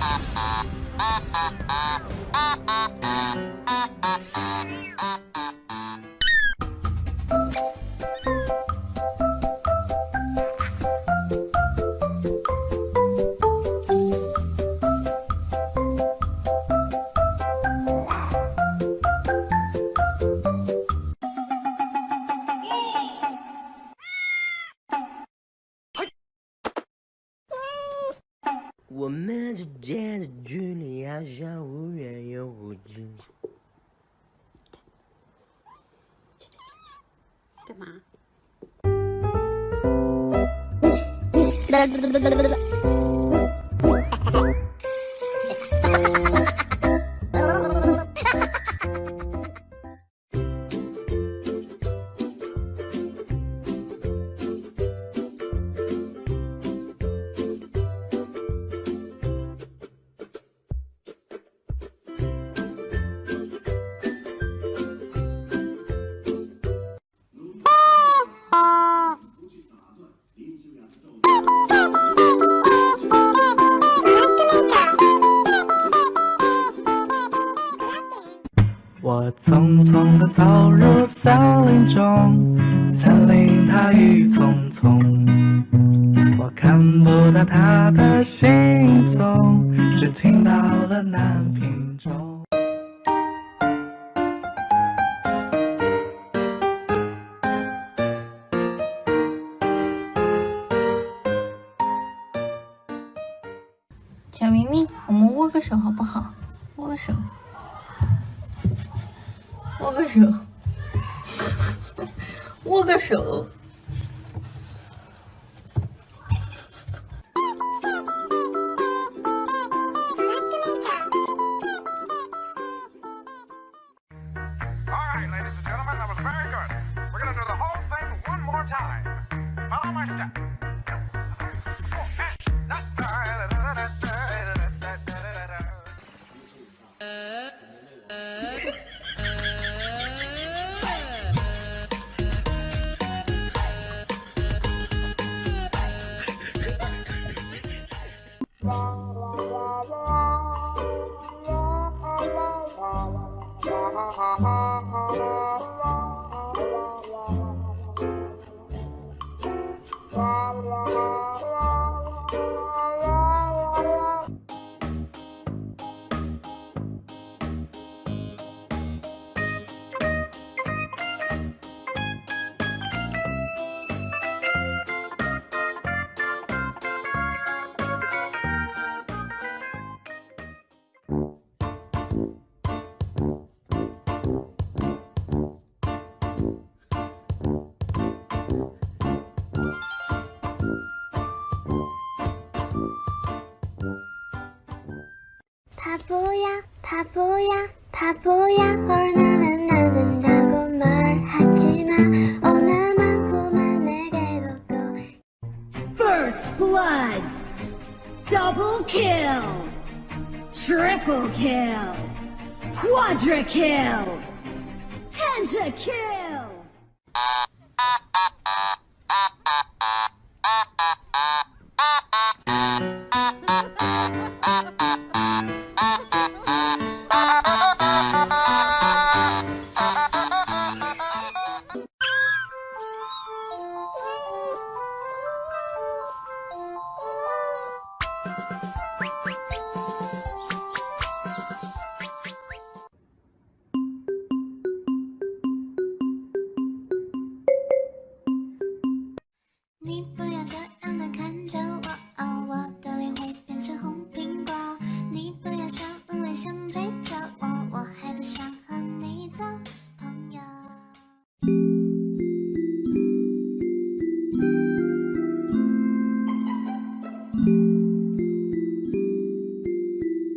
哈哈哈哈间的距离好像忽远又忽近。干嘛？我匆匆地走入森林中，森林它郁葱葱，我看不到他的行踪，只听到了南屏钟。小明明，我们握个手好不好？握个手。握个手，握个手。Oh, ha ha. 바보야 바보야 바보야. 뭘 나는 안 된다고 말하지마 어나만큼만 내게 뒀고 First blood. Double kill. Triple kill. Quadra kill. Pentakill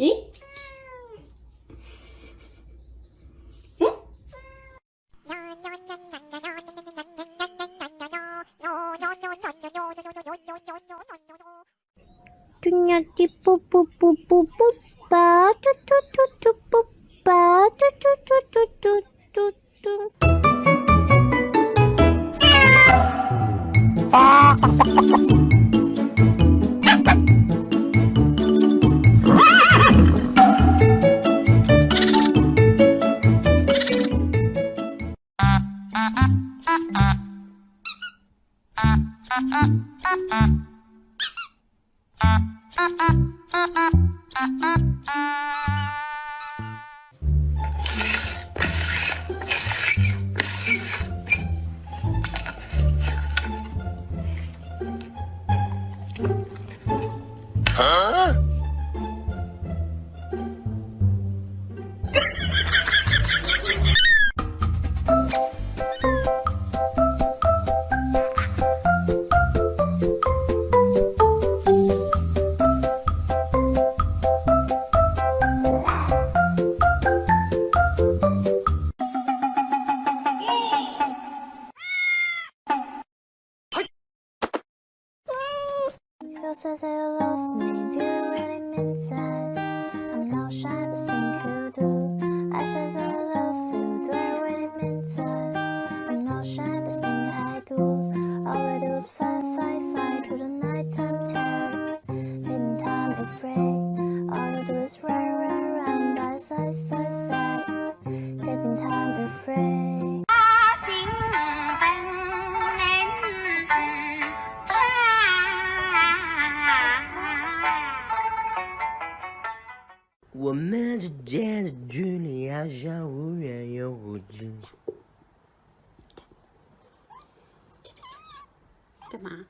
이? 응? 뚱냥띠 뽀뽀뽀뽀뽀빠 투투투투 뽀빠 투투투투투뚜 아! Huh? Said that you love me, do you really mean that? 我们之间的距离好像忽远又忽近。干嘛？